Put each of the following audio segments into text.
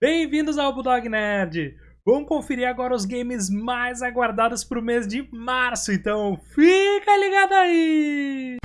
Bem-vindos ao Bulldog Nerd! Vamos conferir agora os games mais aguardados para o mês de março, então fica ligado aí!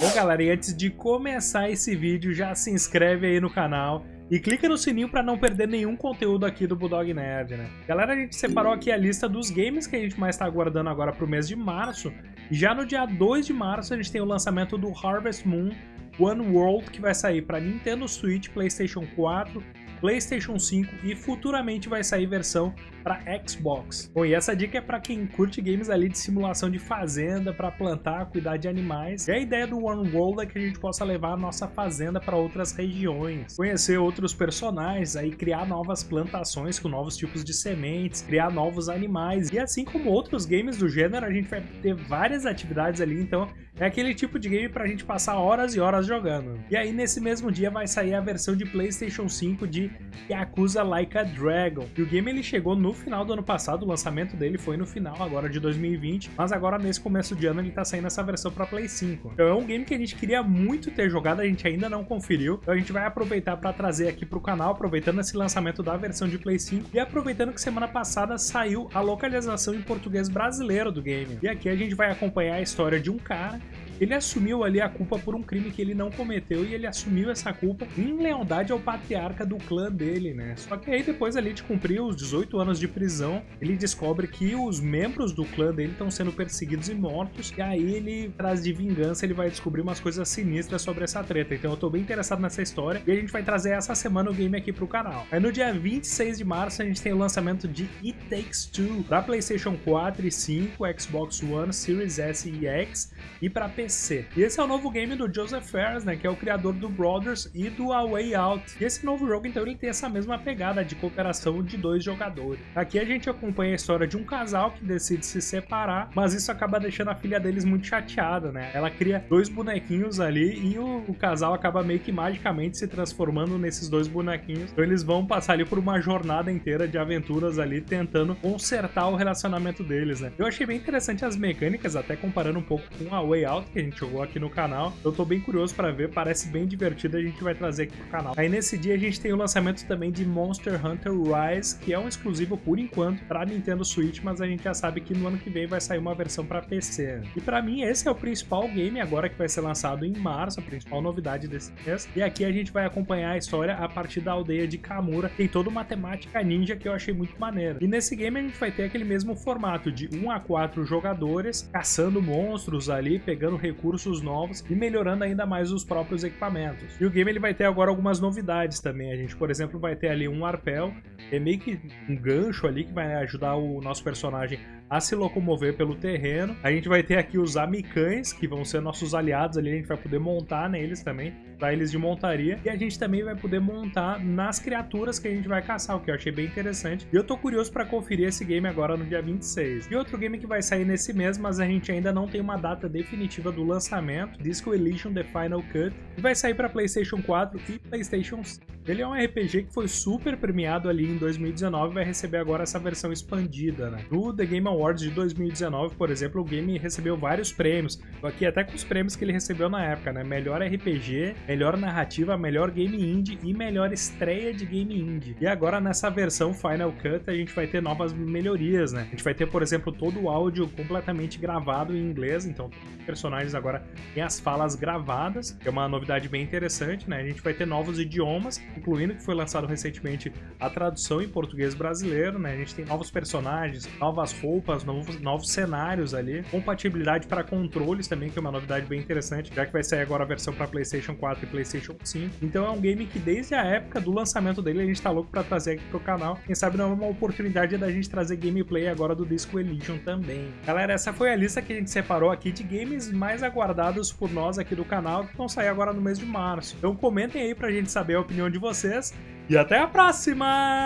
Bom galera, e antes de começar esse vídeo, já se inscreve aí no canal e clica no sininho para não perder nenhum conteúdo aqui do Bulldog Nerd, né? Galera, a gente separou aqui a lista dos games que a gente mais está aguardando agora para o mês de março. E já no dia 2 de março a gente tem o lançamento do Harvest Moon One World, que vai sair para Nintendo Switch, PlayStation 4, PlayStation 5 e futuramente vai sair versão para Xbox. Bom, e essa dica é para quem curte games ali de simulação de fazenda, para plantar, cuidar de animais. E a ideia do One World é que a gente possa levar a nossa fazenda para outras regiões, conhecer outros personagens, aí criar novas plantações com novos tipos de sementes, criar novos animais. E assim como outros games do gênero, a gente vai ter várias atividades ali, então é aquele tipo de game pra gente passar horas e horas jogando. E aí nesse mesmo dia vai sair a versão de Playstation 5 de Yakuza Like a Dragon. E o game ele chegou no final do ano passado, o lançamento dele foi no final agora de 2020, mas agora nesse começo de ano ele tá saindo essa versão pra Play 5. Então é um game que a gente queria muito ter jogado, a gente ainda não conferiu, então a gente vai aproveitar para trazer aqui pro canal, aproveitando esse lançamento da versão de Play 5 e aproveitando que semana passada saiu a localização em português brasileiro do game. E aqui a gente vai acompanhar a história de um cara ele assumiu ali a culpa por um crime que ele não cometeu e ele assumiu essa culpa em lealdade ao patriarca do clã dele, né? Só que aí depois ali de cumprir os 18 anos de prisão, ele descobre que os membros do clã dele estão sendo perseguidos e mortos e aí ele, atrás de vingança, ele vai descobrir umas coisas sinistras sobre essa treta. Então eu tô bem interessado nessa história e a gente vai trazer essa semana o game aqui pro canal. Aí no dia 26 de março a gente tem o lançamento de It Takes Two para PlayStation 4 e 5, Xbox One, Series S e X e para PC E esse é o novo game do Joseph Fares, né, que é o criador do Brothers e do A Way Out. E esse novo jogo, então, ele tem essa mesma pegada de cooperação de dois jogadores. Aqui a gente acompanha a história de um casal que decide se separar, mas isso acaba deixando a filha deles muito chateada, né? Ela cria dois bonequinhos ali e o, o casal acaba meio que magicamente se transformando nesses dois bonequinhos. Então eles vão passar ali por uma jornada inteira de aventuras ali, tentando consertar o relacionamento deles, né? Eu achei bem interessante as mecânicas, até comparando um pouco com a Way Out, que a gente jogou aqui no canal. Eu tô bem curioso para ver, parece bem divertido, a gente vai trazer aqui pro canal. Aí nesse dia a gente tem o lançamento também de Monster Hunter Rise, que é um exclusivo por enquanto para Nintendo Switch, mas a gente já sabe que no ano que vem vai sair uma versão para PC. E para mim esse é o principal game agora que vai ser lançado em março, a principal novidade desse mês. E aqui a gente vai acompanhar a história a partir da aldeia de Kamura. Tem toda uma temática ninja que eu achei muito maneira. E nesse game a gente vai ter aquele mesmo formato de 1 a 4 jogadores caçando monstros ali, pegando recursos novos e melhorando ainda mais os próprios equipamentos. E o game ele vai ter agora algumas novidades também. A gente, por exemplo, vai ter ali um arpel, é meio que um gancho ali que vai ajudar o nosso personagem a se locomover pelo terreno. A gente vai ter aqui os amicães, que vão ser nossos aliados ali, a gente vai poder montar neles também, para eles de montaria. E a gente também vai poder montar nas criaturas que a gente vai caçar, o que eu achei bem interessante. E eu tô curioso para conferir esse game agora no dia 26. E outro game que vai sair nesse mês, mas a gente ainda não tem uma data definitiva do lançamento, Disco Elysium The Final Cut, que vai sair para PlayStation 4 e PlayStation 5. Ele é um RPG que foi super premiado ali em 2019 e vai receber agora essa versão expandida, né? No The Game Awards de 2019, por exemplo, o game recebeu vários prêmios. Aqui até com os prêmios que ele recebeu na época, né? Melhor RPG, melhor narrativa, melhor game indie e melhor estreia de game indie. E agora nessa versão Final Cut a gente vai ter novas melhorias, né? A gente vai ter, por exemplo, todo o áudio completamente gravado em inglês, então os personagens agora têm as falas gravadas, que é uma novidade bem interessante, né? A gente vai ter novos idiomas, incluindo que foi lançado recentemente a tradução em português brasileiro, né? A gente tem novos personagens, novas roupas, novos, novos cenários ali, compatibilidade para controles também, que é uma novidade bem interessante, já que vai sair agora a versão para PlayStation 4 e PlayStation 5. Então é um game que desde a época do lançamento dele a gente tá louco para trazer aqui pro canal. Quem sabe não é uma oportunidade da gente trazer gameplay agora do Disco Elysium também. Galera, essa foi a lista que a gente separou aqui de games mais aguardados por nós aqui do canal, que vão sair agora no mês de março. Então comentem aí pra gente saber a opinião de vocês vocês e até a próxima!